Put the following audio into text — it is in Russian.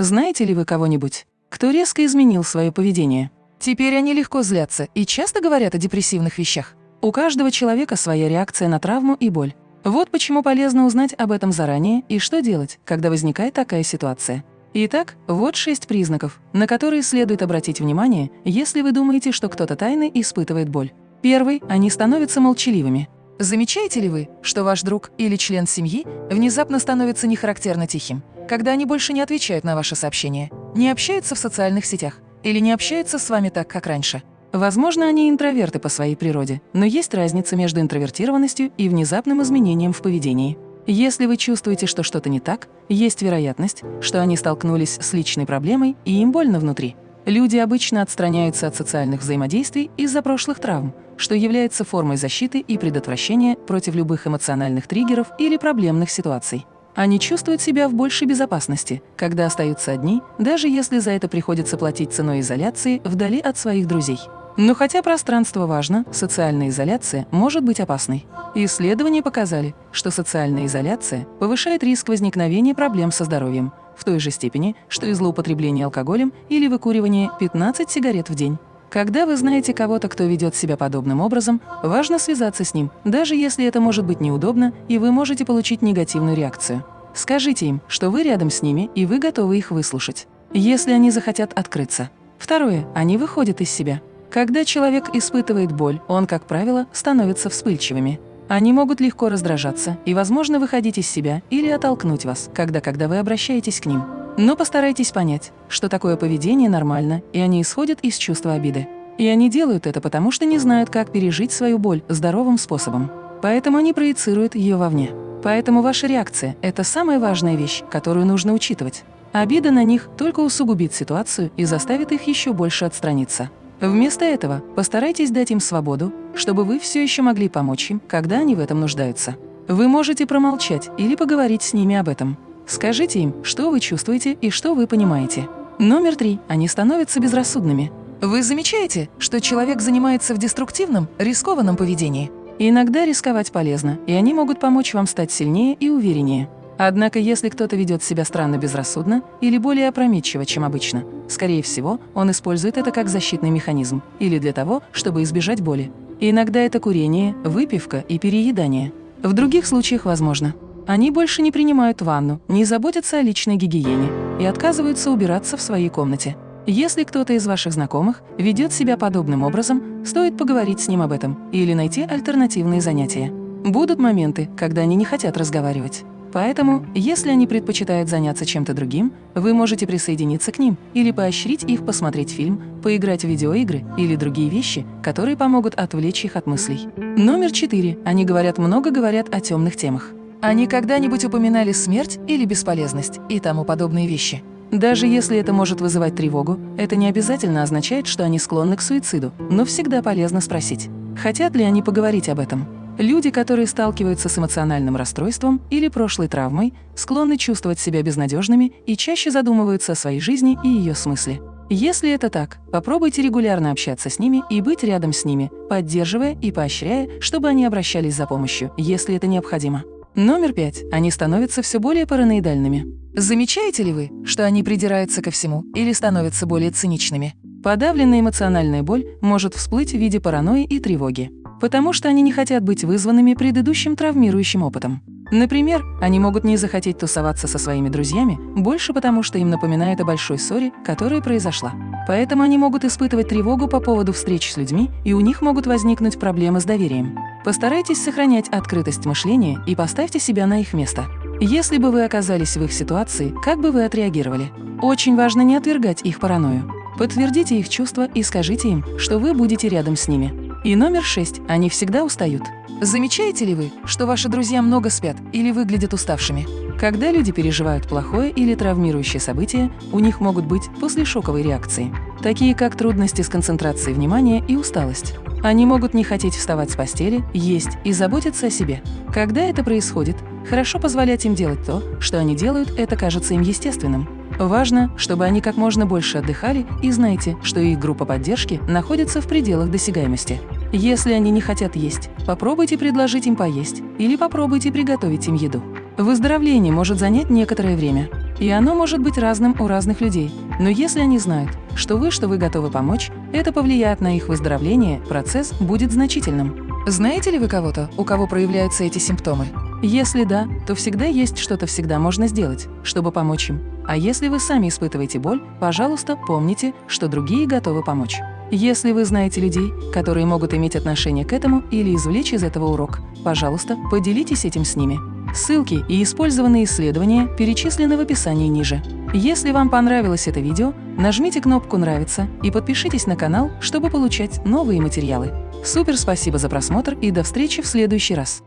Знаете ли вы кого-нибудь, кто резко изменил свое поведение? Теперь они легко злятся и часто говорят о депрессивных вещах. У каждого человека своя реакция на травму и боль. Вот почему полезно узнать об этом заранее и что делать, когда возникает такая ситуация. Итак, вот шесть признаков, на которые следует обратить внимание, если вы думаете, что кто-то тайно испытывает боль. Первый – они становятся молчаливыми. Замечаете ли вы, что ваш друг или член семьи внезапно становится нехарактерно тихим, когда они больше не отвечают на ваши сообщения, не общаются в социальных сетях или не общаются с вами так, как раньше? Возможно, они интроверты по своей природе, но есть разница между интровертированностью и внезапным изменением в поведении. Если вы чувствуете, что что-то не так, есть вероятность, что они столкнулись с личной проблемой и им больно внутри. Люди обычно отстраняются от социальных взаимодействий из-за прошлых травм, что является формой защиты и предотвращения против любых эмоциональных триггеров или проблемных ситуаций. Они чувствуют себя в большей безопасности, когда остаются одни, даже если за это приходится платить ценой изоляции вдали от своих друзей. Но хотя пространство важно, социальная изоляция может быть опасной. Исследования показали, что социальная изоляция повышает риск возникновения проблем со здоровьем в той же степени, что и злоупотребление алкоголем или выкуривание 15 сигарет в день. Когда вы знаете кого-то, кто ведет себя подобным образом, важно связаться с ним, даже если это может быть неудобно, и вы можете получить негативную реакцию. Скажите им, что вы рядом с ними, и вы готовы их выслушать, если они захотят открыться. Второе. Они выходят из себя. Когда человек испытывает боль, он, как правило, становится вспыльчивыми. Они могут легко раздражаться и, возможно, выходить из себя или оттолкнуть вас, когда, когда вы обращаетесь к ним. Но постарайтесь понять, что такое поведение нормально, и они исходят из чувства обиды. И они делают это потому, что не знают, как пережить свою боль здоровым способом. Поэтому они проецируют ее вовне. Поэтому ваша реакция – это самая важная вещь, которую нужно учитывать. Обида на них только усугубит ситуацию и заставит их еще больше отстраниться. Вместо этого постарайтесь дать им свободу, чтобы вы все еще могли помочь им, когда они в этом нуждаются. Вы можете промолчать или поговорить с ними об этом. Скажите им, что вы чувствуете и что вы понимаете. Номер три. Они становятся безрассудными. Вы замечаете, что человек занимается в деструктивном, рискованном поведении? Иногда рисковать полезно, и они могут помочь вам стать сильнее и увереннее. Однако, если кто-то ведет себя странно безрассудно или более опрометчиво, чем обычно, скорее всего, он использует это как защитный механизм или для того, чтобы избежать боли. иногда это курение, выпивка и переедание. В других случаях возможно. Они больше не принимают ванну, не заботятся о личной гигиене и отказываются убираться в своей комнате. Если кто-то из ваших знакомых ведет себя подобным образом, стоит поговорить с ним об этом или найти альтернативные занятия. Будут моменты, когда они не хотят разговаривать. Поэтому, если они предпочитают заняться чем-то другим, вы можете присоединиться к ним или поощрить их посмотреть фильм, поиграть в видеоигры или другие вещи, которые помогут отвлечь их от мыслей. Номер четыре. Они говорят много говорят о темных темах. Они когда-нибудь упоминали смерть или бесполезность и тому подобные вещи. Даже если это может вызывать тревогу, это не обязательно означает, что они склонны к суициду, но всегда полезно спросить, хотят ли они поговорить об этом. Люди, которые сталкиваются с эмоциональным расстройством или прошлой травмой, склонны чувствовать себя безнадежными и чаще задумываются о своей жизни и ее смысле. Если это так, попробуйте регулярно общаться с ними и быть рядом с ними, поддерживая и поощряя, чтобы они обращались за помощью, если это необходимо. Номер пять. Они становятся все более параноидальными. Замечаете ли вы, что они придираются ко всему или становятся более циничными? Подавленная эмоциональная боль может всплыть в виде паранойи и тревоги, потому что они не хотят быть вызванными предыдущим травмирующим опытом. Например, они могут не захотеть тусоваться со своими друзьями больше потому, что им напоминает о большой ссоре, которая произошла. Поэтому они могут испытывать тревогу по поводу встреч с людьми, и у них могут возникнуть проблемы с доверием. Постарайтесь сохранять открытость мышления и поставьте себя на их место. Если бы вы оказались в их ситуации, как бы вы отреагировали? Очень важно не отвергать их паранойю. Подтвердите их чувства и скажите им, что вы будете рядом с ними. И номер шесть. Они всегда устают. Замечаете ли вы, что ваши друзья много спят или выглядят уставшими? Когда люди переживают плохое или травмирующее событие, у них могут быть послешоковые реакции, такие как трудности с концентрацией внимания и усталость. Они могут не хотеть вставать с постели, есть и заботиться о себе. Когда это происходит, хорошо позволять им делать то, что они делают, это кажется им естественным. Важно, чтобы они как можно больше отдыхали и знайте, что их группа поддержки находится в пределах досягаемости. Если они не хотят есть, попробуйте предложить им поесть или попробуйте приготовить им еду. Выздоровление может занять некоторое время. И оно может быть разным у разных людей. Но если они знают, что вы, что вы готовы помочь, это повлияет на их выздоровление, процесс будет значительным. Знаете ли вы кого-то, у кого проявляются эти симптомы? Если да, то всегда есть что-то всегда можно сделать, чтобы помочь им. А если вы сами испытываете боль, пожалуйста, помните, что другие готовы помочь. Если вы знаете людей, которые могут иметь отношение к этому или извлечь из этого урок, пожалуйста, поделитесь этим с ними. Ссылки и использованные исследования перечислены в описании ниже. Если вам понравилось это видео, нажмите кнопку «Нравится» и подпишитесь на канал, чтобы получать новые материалы. Супер спасибо за просмотр и до встречи в следующий раз!